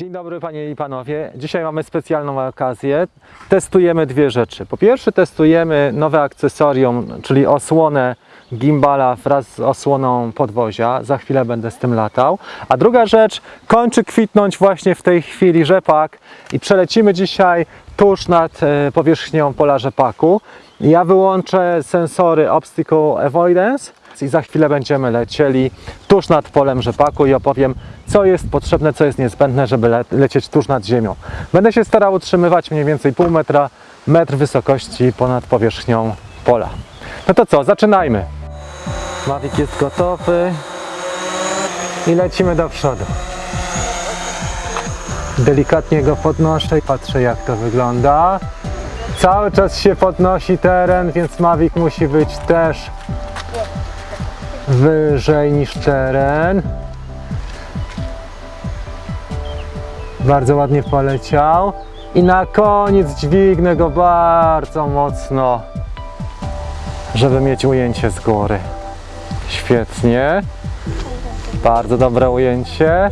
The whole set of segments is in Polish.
Dzień dobry Panie i Panowie. Dzisiaj mamy specjalną okazję. Testujemy dwie rzeczy. Po pierwsze testujemy nowe akcesorium, czyli osłonę gimbala wraz z osłoną podwozia. Za chwilę będę z tym latał. A druga rzecz, kończy kwitnąć właśnie w tej chwili rzepak i przelecimy dzisiaj tuż nad e, powierzchnią pola rzepaku. Ja wyłączę sensory Obstacle Avoidance i za chwilę będziemy lecieli tuż nad polem rzepaku i opowiem, co jest potrzebne, co jest niezbędne, żeby le lecieć tuż nad ziemią. Będę się starał utrzymywać mniej więcej pół metra, metr wysokości ponad powierzchnią pola. No to co, zaczynajmy. Mavic jest gotowy i lecimy do przodu. Delikatnie go podnoszę i patrzę jak to wygląda. Cały czas się podnosi teren, więc Mavic musi być też wyżej niż teren. Bardzo ładnie poleciał. I na koniec dźwignę go bardzo mocno, żeby mieć ujęcie z góry. Świetnie. Bardzo dobre ujęcie.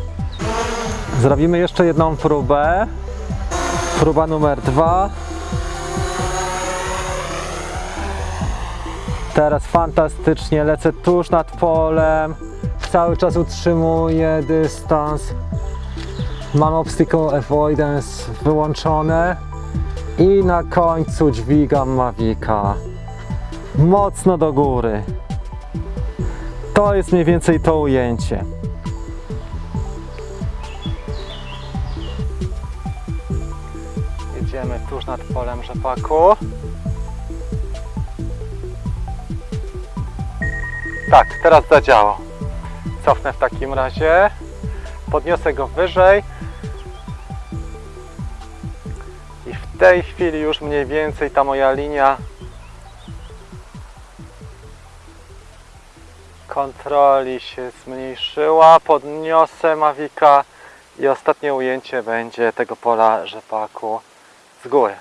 Zrobimy jeszcze jedną próbę. Próba numer dwa. Teraz fantastycznie lecę tuż nad polem. Cały czas utrzymuję dystans. Mam obstacle avoidance wyłączone. I na końcu dźwigam Mavica. Mocno do góry. To jest mniej więcej to ujęcie. Jedziemy tuż nad polem rzepaku. Tak, teraz zadziałało. Cofnę w takim razie. Podniosę go wyżej. I w tej chwili już mniej więcej ta moja linia kontroli się zmniejszyła. Podniosę Mavika i ostatnie ujęcie będzie tego pola rzepaku z góry.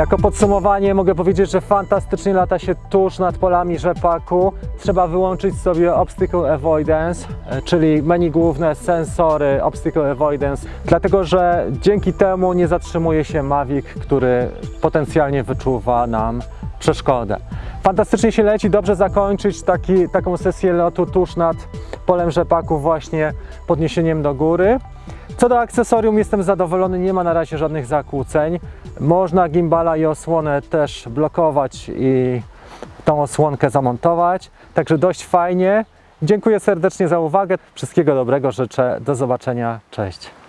Jako podsumowanie mogę powiedzieć, że fantastycznie lata się tuż nad polami rzepaku. Trzeba wyłączyć sobie Obstacle Avoidance, e, czyli menu główne, sensory Obstacle Avoidance, dlatego że dzięki temu nie zatrzymuje się Mavic, który potencjalnie wyczuwa nam przeszkodę. Fantastycznie się leci, dobrze zakończyć taki, taką sesję lotu tuż nad polem rzepaku właśnie podniesieniem do góry. Co do akcesorium jestem zadowolony, nie ma na razie żadnych zakłóceń. Można gimbala i osłonę też blokować i tą osłonkę zamontować, także dość fajnie. Dziękuję serdecznie za uwagę, wszystkiego dobrego życzę, do zobaczenia, cześć.